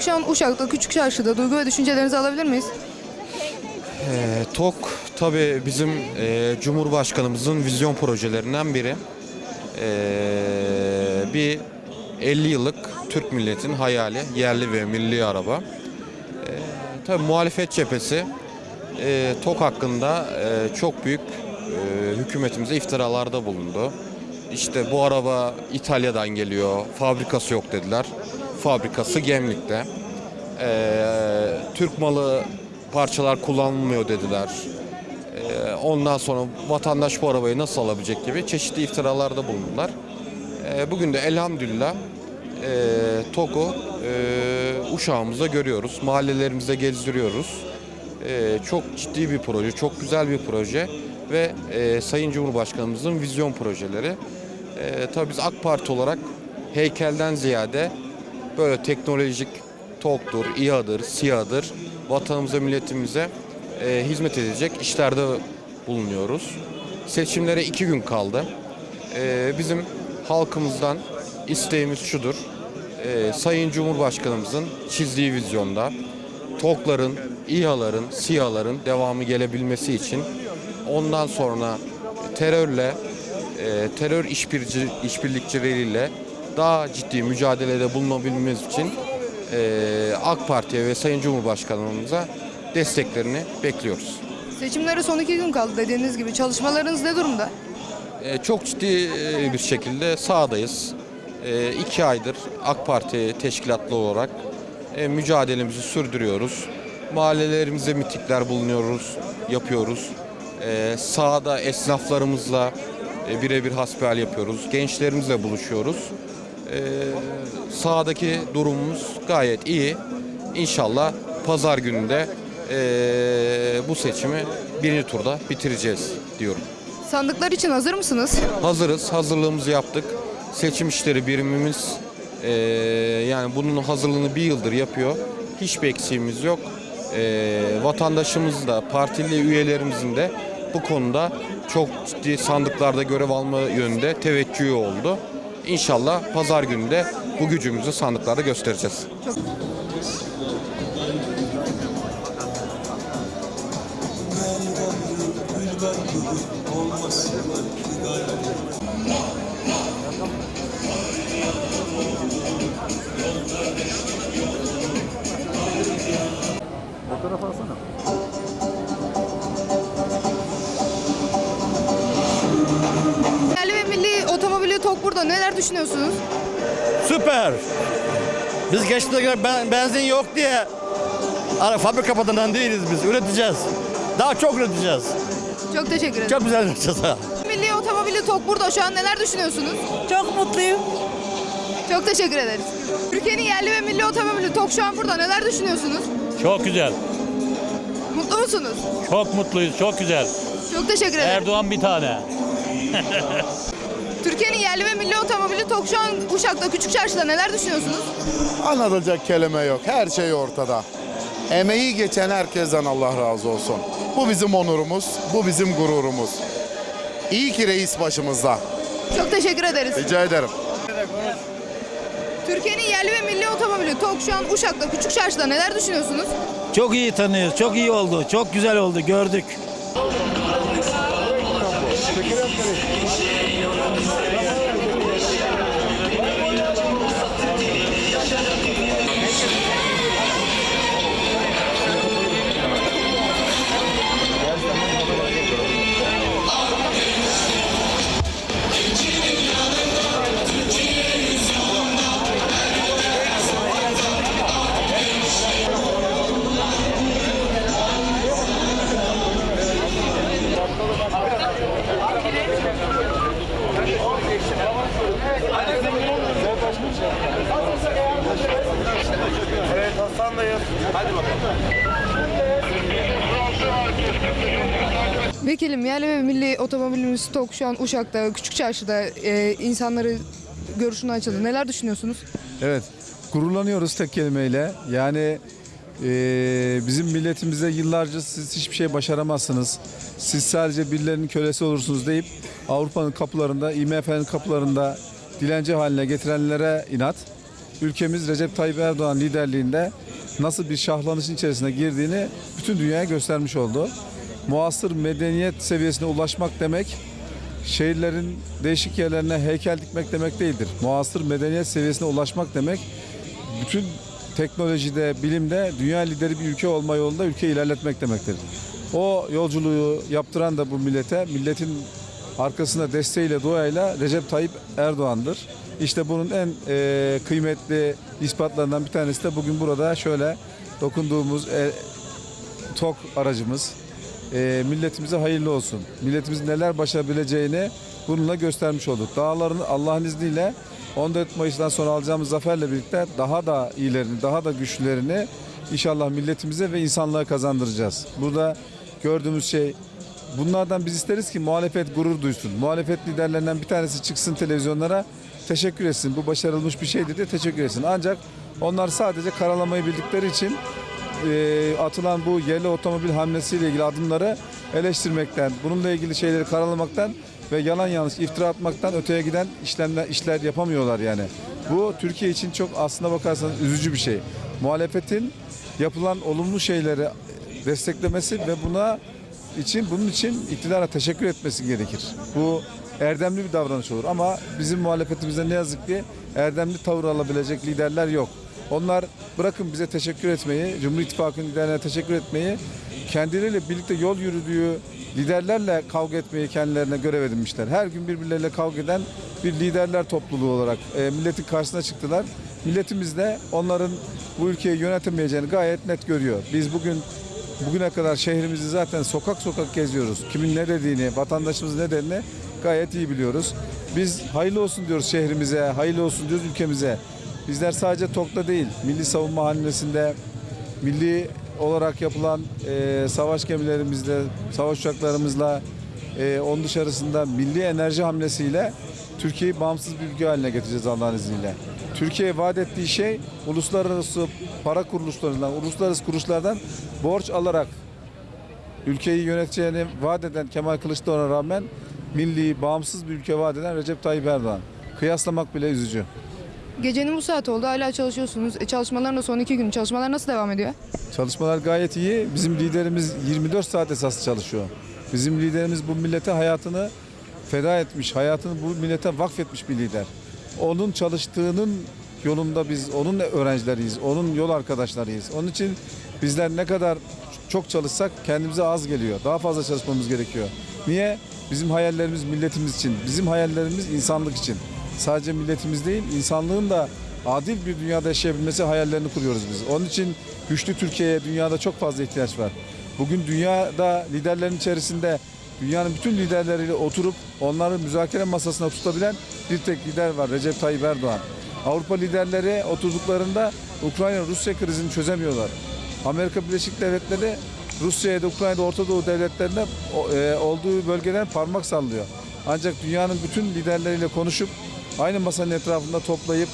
Tokşan Uşak'ta Küçük Çarşı'da duygu ve düşüncelerinizi alabilir miyiz? Ee, TOK tabii bizim e, Cumhurbaşkanımızın vizyon projelerinden biri. Ee, bir 50 yıllık Türk milletin hayali, yerli ve milli araba. Ee, tabii muhalefet cephesi e, TOK hakkında e, çok büyük e, hükümetimize iftiralarda bulundu. İşte bu araba İtalya'dan geliyor, fabrikası yok dediler. Fabrikası Gemlik'te. Ee, Türk malı parçalar kullanılmıyor dediler. Ee, ondan sonra vatandaş bu arabayı nasıl alabilecek gibi çeşitli iftiralarda bulundular. Ee, bugün de elhamdülillah e, TOK'u e, uşağımızda görüyoruz. Mahallelerimizde gezdiriyoruz. Ee, çok ciddi bir proje, çok güzel bir proje ve e, Sayın Cumhurbaşkanımızın vizyon projeleri. Ee, tabii biz AK Parti olarak heykelden ziyade böyle teknolojik TOK'tur, İHA'dır, SİHA'dır vatanımıza, milletimize e, hizmet edecek işlerde bulunuyoruz. Seçimlere iki gün kaldı. E, bizim halkımızdan isteğimiz şudur. E, Sayın Cumhurbaşkanımızın çizdiği vizyonda TOK'ların, İHA'ların, SİHA'ların devamı gelebilmesi için ondan sonra terörle, e, terör işbirci, işbirlikçileriyle daha ciddi mücadelede bulunabilmemiz için e, AK Parti'ye ve Sayın Cumhurbaşkanımıza desteklerini bekliyoruz. Seçimlere son iki gün kaldı dediğiniz gibi. Çalışmalarınız ne durumda? E, çok ciddi e, bir şekilde sahadayız. E, iki aydır AK Parti teşkilatlı olarak e, mücadelemizi sürdürüyoruz. Mahallelerimize mitikler bulunuyoruz, yapıyoruz. E, sahada esnaflarımızla e, birebir hasbihal yapıyoruz. Gençlerimizle buluşuyoruz. E, sahadaki durumumuz gayet iyi. İnşallah pazar gününde e, bu seçimi birinci turda bitireceğiz diyorum. Sandıklar için hazır mısınız? Hazırız, hazırlığımızı yaptık. Seçim işleri birimimiz eee, yani bunun hazırlığını bir yıldır yapıyor. Hiçbir eksiğimiz yok. Eee vatandaşımız da, partili üyelerimizin de bu konuda çok ciddi sandıklarda görev alma yönünde teveccühü oldu. İnşallah pazar günü de bu gücümüzü sandıklarda göstereceğiz. Fotoğraf alsana. Burada. Neler düşünüyorsunuz? Süper. Biz geçtiğinde göre ben, benzin yok diye ara fabrika kapatından değiliz biz. Üreteceğiz. Daha çok üreteceğiz. Çok teşekkür ederim. Çok güzel üreteceğiz ha. Milli otomobili TOK burada. Şu an neler düşünüyorsunuz? Çok mutluyum. Çok teşekkür ederiz. Türkiye'nin yerli ve milli otomobili TOK şu an burada. Neler düşünüyorsunuz? Çok güzel. Mutlu musunuz? Çok mutluyuz. Çok güzel. Çok teşekkür ederim. Erdoğan bir tane. Türkiye'nin yerli ve milli otomobili TOK şu an Uşak'ta Küçük Çarşı'da neler düşünüyorsunuz? Anlatacak kelime yok. Her şey ortada. Emeği geçen herkesten Allah razı olsun. Bu bizim onurumuz, bu bizim gururumuz. İyi ki reis başımızda. Çok teşekkür ederiz. Rica ederim. Türkiye'nin yerli ve milli otomobili TOK şu an Uşak'ta Küçük Çarşı'da neler düşünüyorsunuz? Çok iyi tanıyoruz. Çok iyi oldu. Çok güzel oldu. Gördük. Vekilim yerli ve milli otomobilimiz TOK şu an Uşak'ta Küçük Çarşı'da e, insanları görüşüne açıldı. Neler düşünüyorsunuz? Evet, gururlanıyoruz tek kelimeyle. Yani eee, bizim milletimize yıllarca siz hiçbir şey başaramazsınız. Siz sadece birilerinin kölesi olursunuz deyip Avrupa'nın kapılarında, IMF'nin kapılarında dilenci haline getirenlere inat. ülkemiz Recep Tayyip Erdoğan liderliğinde nasıl bir şahlanışın içerisine girdiğini bütün dünyaya göstermiş oldu. Muasır medeniyet seviyesine ulaşmak demek şehirlerin değişik yerlerine heykel dikmek demek değildir. Muasır medeniyet seviyesine ulaşmak demek bütün teknolojide, bilimde dünya lideri bir ülke olma yolunda ülkeyi ilerletmek demektir. O yolculuğu yaptıran da bu millete, milletin arkasında desteğiyle, duayla Recep Tayyip Erdoğan'dır. İşte bunun en e, kıymetli ispatlarından bir tanesi de bugün burada şöyle dokunduğumuz e, TOK aracımız. E, milletimize hayırlı olsun. Milletimizin neler başarabileceğini bununla göstermiş olduk. Dağların Allah'ın izniyle 14 Mayıs'tan sonra alacağımız zaferle birlikte daha da iyilerini, daha da güçlülerini inşallah milletimize ve insanlığa kazandıracağız. Burada gördüğümüz şey bunlardan biz isteriz ki muhalefet gurur duysun. Muhalefet liderlerinden bir tanesi çıksın televizyonlara teşekkür etsin. Bu başarılmış bir şeydi de teşekkür etsin. Ancak onlar sadece karalamayı bildikleri için e, atılan bu yerli otomobil hamlesiyle ilgili adımları eleştirmekten, bununla ilgili şeyleri karalamaktan ve yalan yanlış iftira atmaktan öteye giden işlemler işler yapamıyorlar yani. Bu Türkiye için çok aslına bakarsanız üzücü bir şey. Muhalefetin yapılan olumlu şeyleri desteklemesi ve buna için bunun için iktidara teşekkür etmesi gerekir. Bu erdemli bir davranış olur ama bizim muhalefetimizde ne yazık ki erdemli tavır alabilecek liderler yok. Onlar bırakın bize teşekkür etmeyi, Cumhur İttifakı'nın liderlerine teşekkür etmeyi, kendileriyle birlikte yol yürüdüğü liderlerle kavga etmeyi kendilerine görev edinmişler. Her gün birbirleriyle kavga eden bir liderler topluluğu olarak e, milletin karşısına çıktılar. Milletimiz de onların bu ülkeyi yönetemeyeceğini gayet net görüyor. Biz bugün Bugüne kadar şehrimizi zaten sokak sokak geziyoruz. Kimin ne dediğini, vatandaşımızın ne dediğini gayet iyi biliyoruz. Biz hayırlı olsun diyoruz şehrimize, hayırlı olsun diyoruz ülkemize. Bizler sadece TOK'ta değil, Milli Savunma Hanesi'nde, milli olarak yapılan e, savaş gemilerimizle, savaş uçaklarımızla, e, onun dışarısında milli enerji hamlesiyle Türkiye'yi bağımsız bir ülke haline getireceğiz Allah'ın izniyle. Türkiye vaat ettiği şey uluslararası para kuruluşlarından, uluslararası kuruluşlardan borç alarak ülkeyi yöneteceğini vaat eden Kemal Kılıçdaroğlu'na rağmen milli, bağımsız bir ülke vaat eden Recep Tayyip Erdoğan. Kıyaslamak bile üzücü. Gecenin bu saati oldu hala çalışıyorsunuz. E, çalışmaların da son iki gün. Çalışmalar nasıl devam ediyor? Çalışmalar gayet iyi. Bizim liderimiz 24 saat esas çalışıyor. Bizim liderimiz bu millete hayatını feda etmiş, hayatını bu millete vakfetmiş bir lider. Onun çalıştığının yolunda biz onun öğrencileriyiz, onun yol arkadaşlarıyız. Onun için bizler ne kadar çok çalışsak kendimize az geliyor. Daha fazla çalışmamız gerekiyor. Niye? Bizim hayallerimiz milletimiz için, bizim hayallerimiz insanlık için. Sadece milletimiz değil, insanlığın da adil bir dünyada yaşayabilmesi hayallerini kuruyoruz biz. Onun için güçlü Türkiye'ye dünyada çok fazla ihtiyaç var. Bugün dünyada liderlerin içerisinde dünyanın bütün liderleriyle oturup onları müzakere masasına tutabilen bir tek lider var Recep Tayyip Erdoğan. Avrupa liderleri oturduklarında Ukrayna-Rusya krizini çözemiyorlar. Amerika Birleşik Devletleri Rusya'ya da Ukrayna'da Orta Doğu devletlerinde o- e, olduğu bölgeden parmak sallıyor. Ancak dünyanın bütün liderleriyle konuşup aynı masanın etrafında toplayıp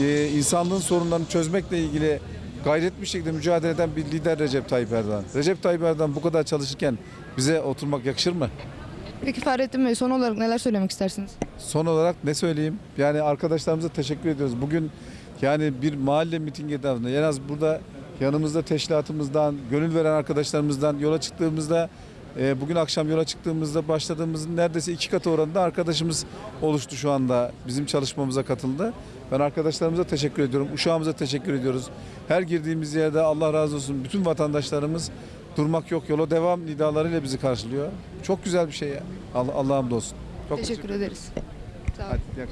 e, insanlığın sorunlarını çözmekle ilgili gayretli bir şekilde mücadele eden bir lider Recep Tayyip Erdoğan. Recep Tayyip Erdoğan bu kadar çalışırken bize oturmak yakışır mı? Peki Fahrettin Bey son olarak neler söylemek istersiniz? Son olarak ne söyleyeyim? Yani arkadaşlarımıza teşekkür ediyoruz. Bugün yani bir mahalle mitingi etrafında en az burada yanımızda teşkilatımızdan, gönül veren arkadaşlarımızdan yola çıktığımızda e, bugün akşam yola çıktığımızda başladığımızın neredeyse iki katı oranında arkadaşımız oluştu şu anda. Bizim çalışmamıza katıldı. Ben arkadaşlarımıza teşekkür ediyorum. Uşağımıza teşekkür ediyoruz. Her girdiğimiz yerde Allah razı olsun bütün vatandaşlarımız durmak yok yola devam nidalarıyla bizi karşılıyor. Çok güzel bir şey ya. Allah, Allah'a hamdolsun. Çok Teşekkür ederiz. Sağ olun. Hadi.